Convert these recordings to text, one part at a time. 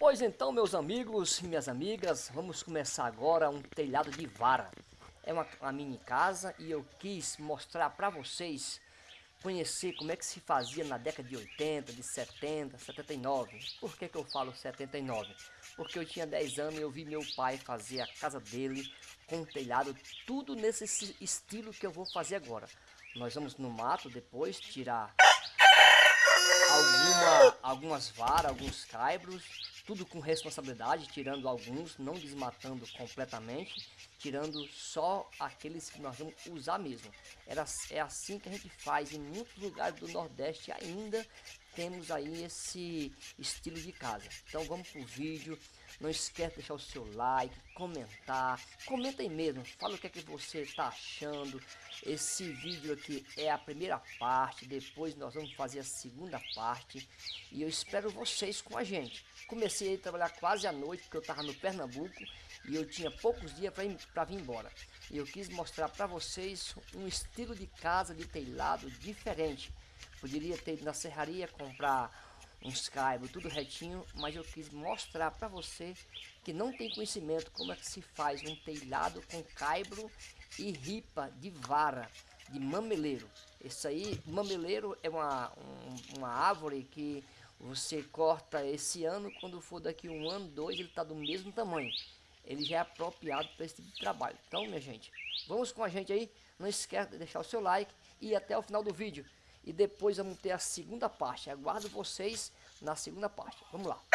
Pois então, meus amigos e minhas amigas, vamos começar agora um telhado de vara. É uma, uma mini casa e eu quis mostrar para vocês, conhecer como é que se fazia na década de 80, de 70, 79. Por que, que eu falo 79? Porque eu tinha 10 anos e eu vi meu pai fazer a casa dele com telhado, tudo nesse estilo que eu vou fazer agora. Nós vamos no mato depois tirar alguma, algumas varas, alguns caibros, tudo com responsabilidade, tirando alguns, não desmatando completamente, tirando só aqueles que nós vamos usar mesmo. Era, é assim que a gente faz em muitos lugares do Nordeste ainda temos aí esse estilo de casa. Então vamos pro vídeo, não esquece de deixar o seu like, comentar, comenta aí mesmo, fala o que é que você está achando. Esse vídeo aqui é a primeira parte, depois nós vamos fazer a segunda parte e eu espero vocês com a gente. Comecei a trabalhar quase à noite, porque eu estava no Pernambuco e eu tinha poucos dias para vir embora. E eu quis mostrar para vocês um estilo de casa de telhado diferente. Poderia ter na serraria comprar uns caibros, tudo retinho, mas eu quis mostrar para você que não tem conhecimento como é que se faz um telhado com caibro e ripa de vara, de mameleiro. Esse aí, mameleiro é uma, um, uma árvore que você corta esse ano, quando for daqui um ano, dois, ele está do mesmo tamanho. Ele já é apropriado para esse tipo de trabalho. Então, minha gente, vamos com a gente aí. Não esquece de deixar o seu like e até o final do vídeo. E depois vamos ter a segunda parte. Aguardo vocês na segunda parte. Vamos lá.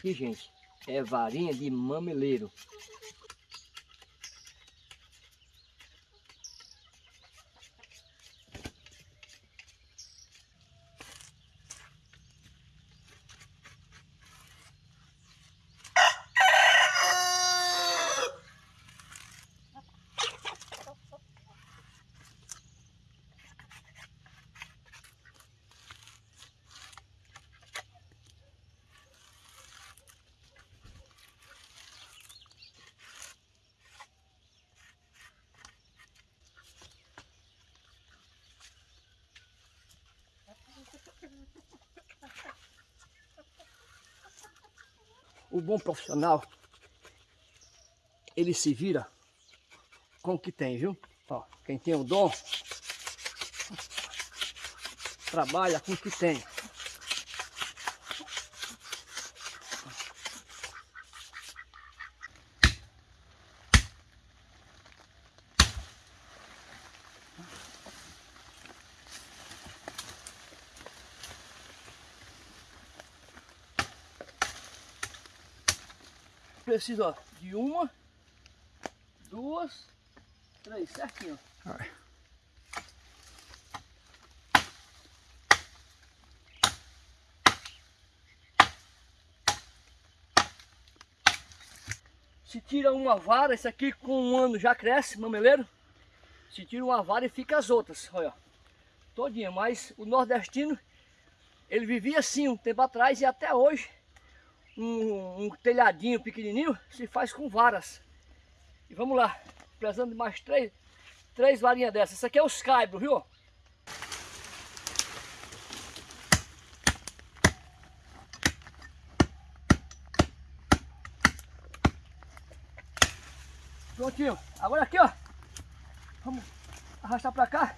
Aqui, gente, é varinha de mameleiro. O bom profissional, ele se vira com o que tem, viu? Ó, quem tem o dom, trabalha com o que tem. Preciso ó, de uma, duas, três, certinho. Se tira uma vara, esse aqui com um ano já cresce, mameleiro. Se tira uma vara e fica as outras, olha. Todinha, mas o nordestino, ele vivia assim um tempo atrás e até hoje um, um telhadinho pequenininho se faz com varas. E vamos lá, precisando de mais três, três varinhas dessas. Esse aqui é os caibros, viu? Prontinho. Agora aqui, ó. Vamos arrastar pra cá.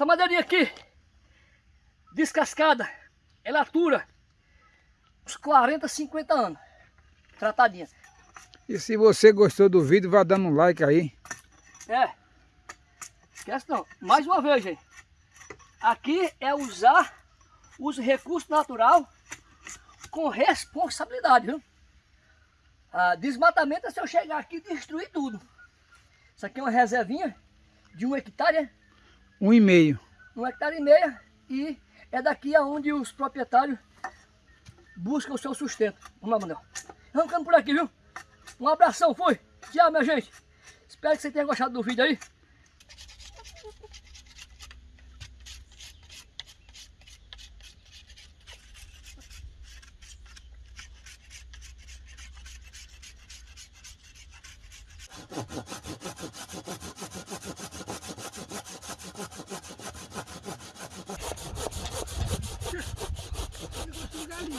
Essa madeirinha aqui, descascada, ela atura uns 40, 50 anos. Tratadinha. E se você gostou do vídeo, vá dando um like aí. É. Esquece não. Mais uma vez, gente. Aqui é usar os recursos naturais com responsabilidade, viu? Ah, desmatamento é se eu chegar aqui e destruir tudo. Isso aqui é uma reservinha de um hectare, né? Um e meio. um hectare e meia e é daqui aonde os proprietários buscam o seu sustento. Vamos lá, Manuel. Arrancando por aqui, viu? Um abração, fui. Tchau, minha gente. Espero que você tenha gostado do vídeo aí.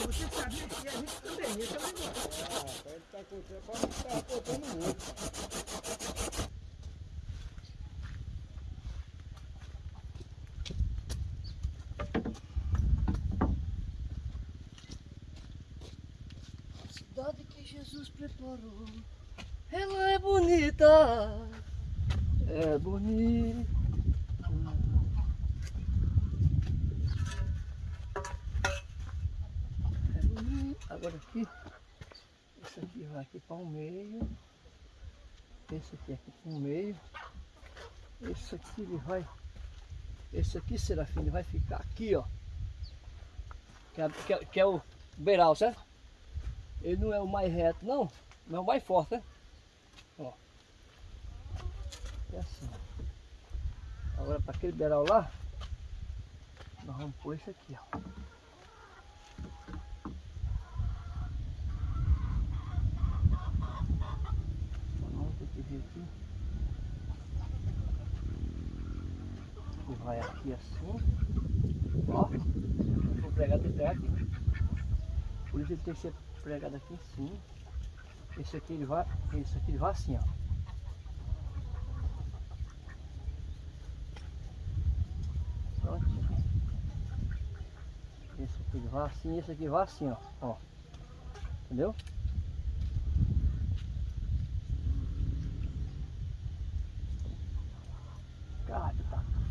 Você sabia que a tá contando, tá contando muito. Cidade que Jesus preparou, ela é bonita, é bonita. É bonita. Agora aqui, esse aqui vai aqui para o meio, esse aqui aqui para o meio, esse aqui ele vai, esse aqui Serafim, ele vai ficar aqui ó, que é, que é, que é o beiral, certo? Ele não é o mais reto, não, mas é o mais forte, né? Ó. É assim. Agora para aquele beiral lá, nós vamos pôr esse aqui, ó. Vamos ter que ver aqui. E vai aqui assim. Ó. Vou pregar pé aqui. Por isso ele tem que ser pregado aqui em cima. Esse aqui ele vai, esse aqui ele vai assim, ó. Pronto. Esse aqui ele vai assim, esse aqui vai assim, ó. ó. Entendeu? Cara,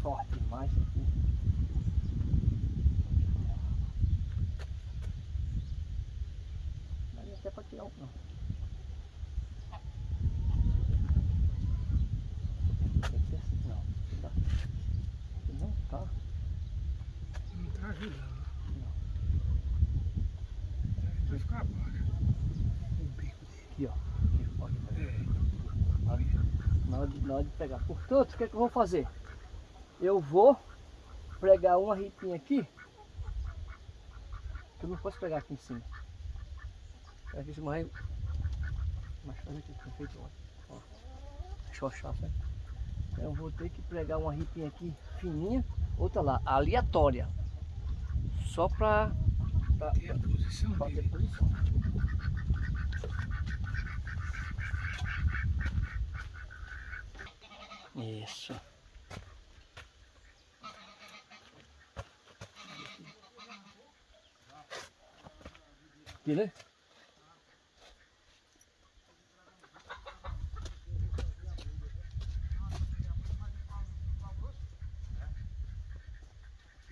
forte demais aqui. Mas até para tirar um. Ser assim, não. Tá. Não tá. Aqui, ó. Aqui, ó. Na hora, na hora de, pegar. Portanto, o que é que eu vou fazer? Eu vou pregar uma ripinha aqui. Que eu não posso pegar aqui em cima. Pegar aqui em cima aí. Mas fazer aqui que foi feito. Ó. Xoxá? Então eu vou ter que pregar uma ripinha aqui fininha. Outra lá, aleatória. Só pra, pra, Tem a pra ter posição. Isso. Né?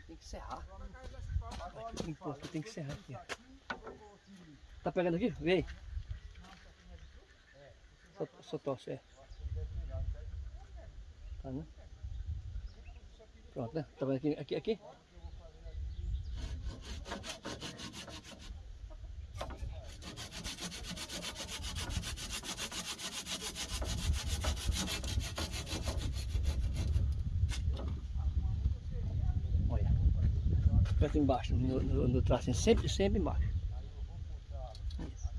Tem que serrar. Aqui tem, pô, aqui tem que serrar aqui. Tá pegando aqui? Vem. Só, só torce, é. Tá, né? Pronto, né? Tá vendo aqui, aqui, aqui? Aperta embaixo, no, no, no tracinho, sempre, sempre embaixo. Isso.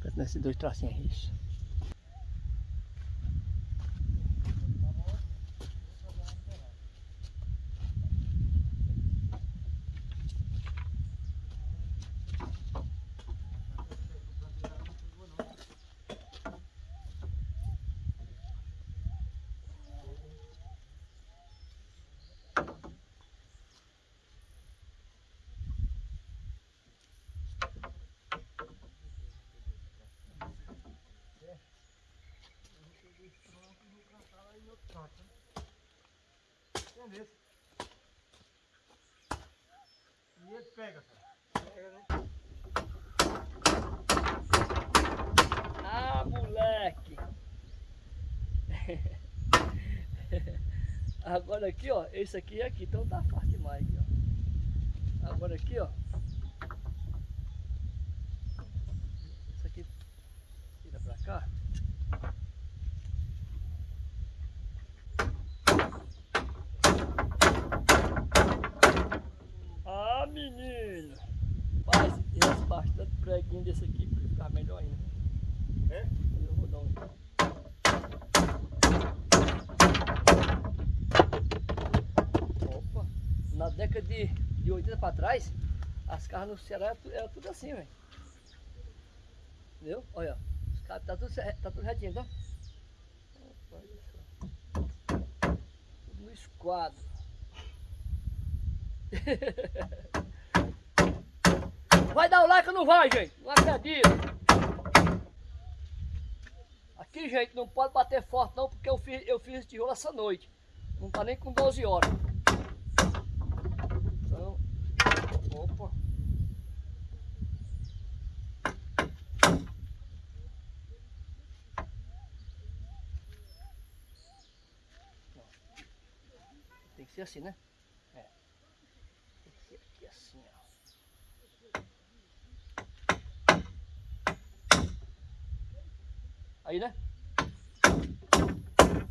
Aperta nesses dois tracinhos, isso. Entendeu? E ele pega, cara. Pega, né? Ah, moleque! Agora aqui, ó, esse aqui é aqui, então tá fácil demais aqui, ó. Agora aqui, ó. Isso aqui vira pra cá. Ah, menino! Faz esse bastante preguinho desse aqui pra ficar melhor ainda. É? Eu vou dar um. Opa! Na década de, de 80 para trás, as carros no Ceará era, tu- era tudo assim, velho. Viu? Olha, carros tá tudo, tá tudo retinho, tá? Tudo no esquadro. Vai dar o like ou não vai, gente? Não acredito. Aqui, gente, não pode bater forte não, porque eu fiz, eu fiz esse tijolo essa noite. Não tá nem com 12 horas. Então, opa. Tem que ser assim, né? É. Tem que ser aqui assim, ó. Aí, né?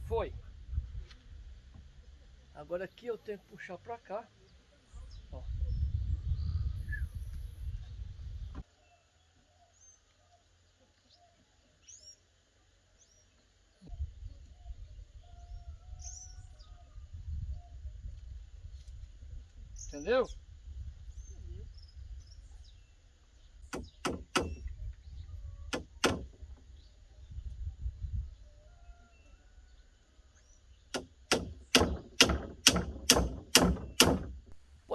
Foi. Agora aqui eu tenho que puxar pra cá. Entendeu?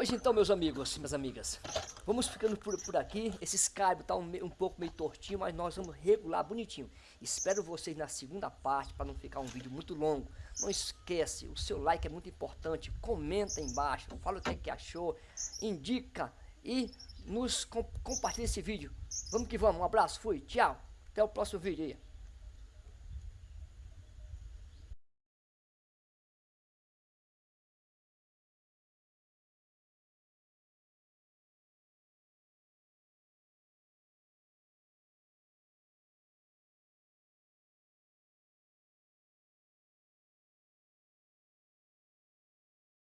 Pois então, meus amigos minhas amigas, vamos ficando por, por aqui. Esse Skype tá um, um pouco meio tortinho, mas nós vamos regular bonitinho. Espero vocês na segunda parte, para não ficar um vídeo muito longo. Não esquece, o seu like é muito importante. Comenta embaixo, fala o que, é que achou, indica e nos com, compartilha esse vídeo. Vamos que vamos, um abraço, fui, tchau. Até o próximo vídeo aí.